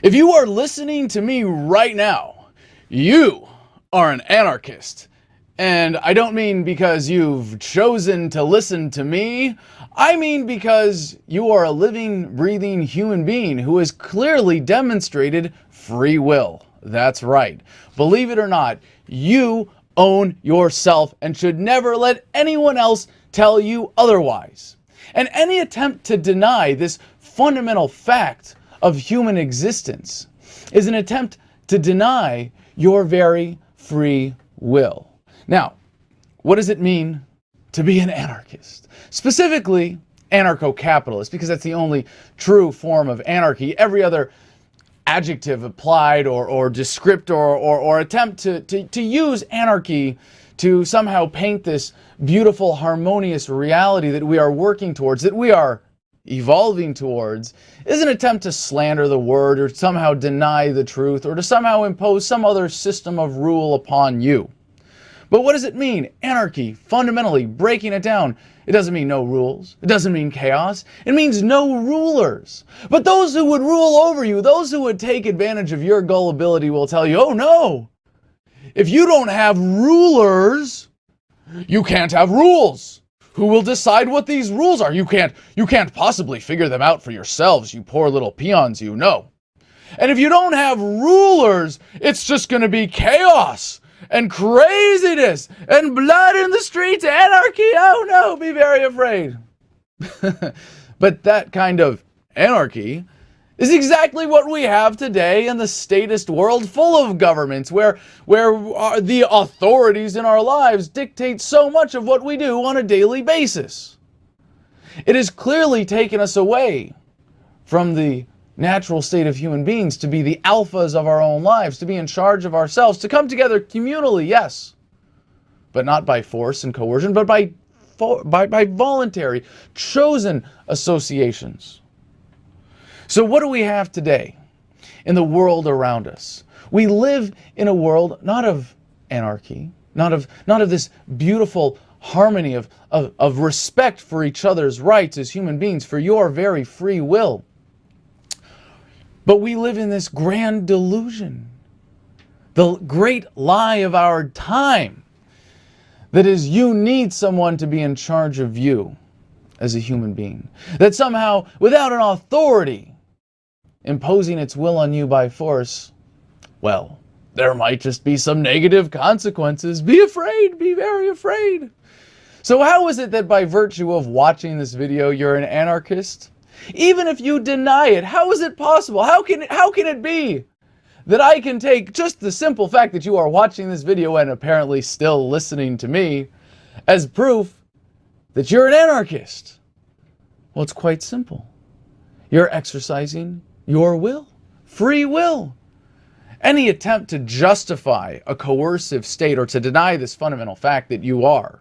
If you are listening to me right now, you are an anarchist. And I don't mean because you've chosen to listen to me. I mean because you are a living, breathing human being who has clearly demonstrated free will. That's right. Believe it or not, you own yourself and should never let anyone else tell you otherwise. And any attempt to deny this fundamental fact of human existence is an attempt to deny your very free will. Now, what does it mean to be an anarchist? Specifically, anarcho-capitalist, because that's the only true form of anarchy. Every other adjective applied or, or descriptor or, or, attempt to, to, to use anarchy to somehow paint this beautiful, harmonious reality that we are working towards, that we are evolving towards, is an attempt to slander the word or somehow deny the truth or to somehow impose some other system of rule upon you. But what does it mean? Anarchy, fundamentally, breaking it down. It doesn't mean no rules. It doesn't mean chaos. It means no rulers. But those who would rule over you, those who would take advantage of your gullibility will tell you, oh no, if you don't have rulers, you can't have rules. Who will decide what these rules are? You can't, you can't possibly figure them out for yourselves, you poor little peons, you know. And if you don't have rulers, it's just going to be chaos and craziness and blood in the streets, anarchy. Oh no, be very afraid. but that kind of anarchy is exactly what we have today in the statist world full of governments where, where the authorities in our lives dictate so much of what we do on a daily basis. It has clearly taken us away from the natural state of human beings, to be the alphas of our own lives, to be in charge of ourselves, to come together communally, yes, but not by force and coercion, but by, by, by voluntary, chosen associations. So what do we have today in the world around us? We live in a world not of anarchy, not of, not of this beautiful harmony of, of, of respect for each other's rights as human beings, for your very free will. But we live in this grand delusion, the great lie of our time, that is you need someone to be in charge of you as a human being. That somehow, without an authority imposing its will on you by force, well, there might just be some negative consequences. Be afraid, be very afraid. So how is it that by virtue of watching this video, you're an anarchist? Even if you deny it, how is it possible? How can it, how can it be that I can take just the simple fact that you are watching this video and apparently still listening to me as proof that you're an anarchist? Well, it's quite simple. You're exercising your will, free will. Any attempt to justify a coercive state or to deny this fundamental fact that you are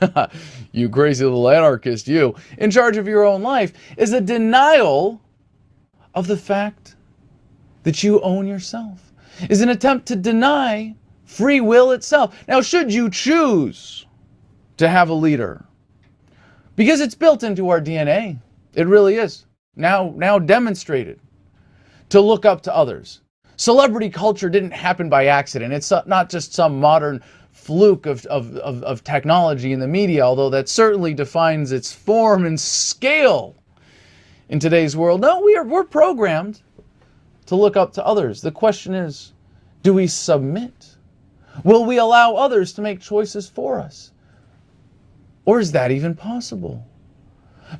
you crazy little anarchist, you, in charge of your own life, is a denial of the fact that you own yourself, is an attempt to deny free will itself. Now, should you choose to have a leader, because it's built into our DNA, it really is, now, now demonstrated, to look up to others. Celebrity culture didn't happen by accident. It's not just some modern fluke of, of, of, of technology in the media, although that certainly defines its form and scale in today's world. No, we are, we're programmed to look up to others. The question is, do we submit? Will we allow others to make choices for us? Or is that even possible?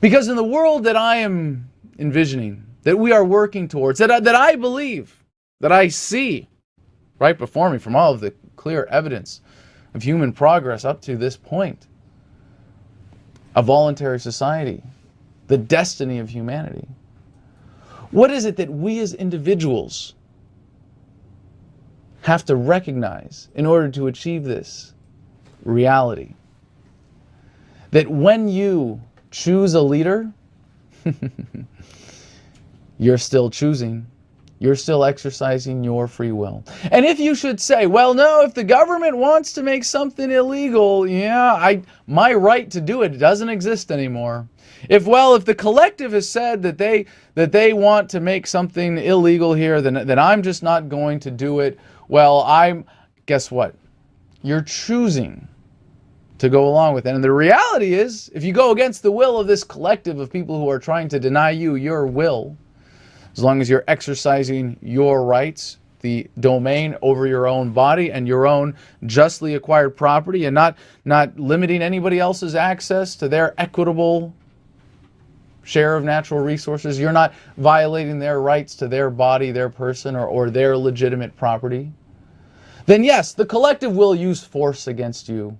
Because in the world that I am envisioning, that we are working towards, that I, that I believe, that I see right before me from all of the clear evidence of human progress up to this point. A voluntary society, the destiny of humanity. What is it that we as individuals have to recognize in order to achieve this reality? That when you choose a leader, you're still choosing you're still exercising your free will. And if you should say, well, no, if the government wants to make something illegal, yeah, I my right to do it doesn't exist anymore. If well, if the collective has said that they that they want to make something illegal here, then then I'm just not going to do it. Well, I'm guess what? You're choosing to go along with it. And the reality is, if you go against the will of this collective of people who are trying to deny you your will, as long as you're exercising your rights, the domain over your own body and your own justly acquired property and not, not limiting anybody else's access to their equitable share of natural resources. You're not violating their rights to their body, their person, or, or their legitimate property. Then yes, the collective will use force against you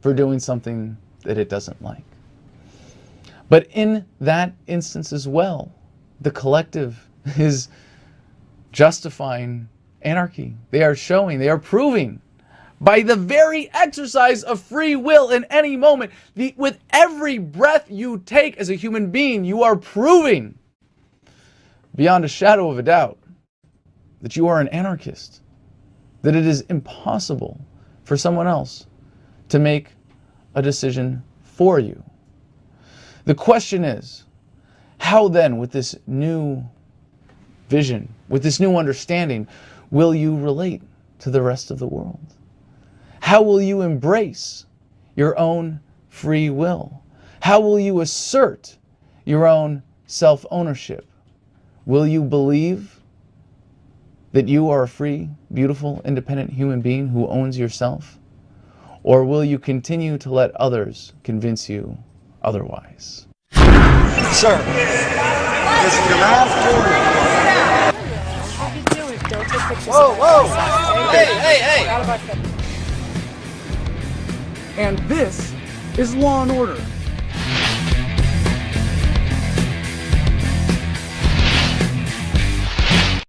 for doing something that it doesn't like. But in that instance as well, the collective is justifying anarchy. They are showing, they are proving by the very exercise of free will in any moment, the, with every breath you take as a human being, you are proving beyond a shadow of a doubt that you are an anarchist, that it is impossible for someone else to make a decision for you. The question is, how then, with this new vision, with this new understanding, will you relate to the rest of the world? How will you embrace your own free will? How will you assert your own self-ownership? Will you believe that you are a free, beautiful, independent human being who owns yourself? Or will you continue to let others convince you otherwise? Sir, this is the last warning. What are you doing? Don't take pictures. Whoa, whoa! Hey, hey, hey! Out And this is Law and Order.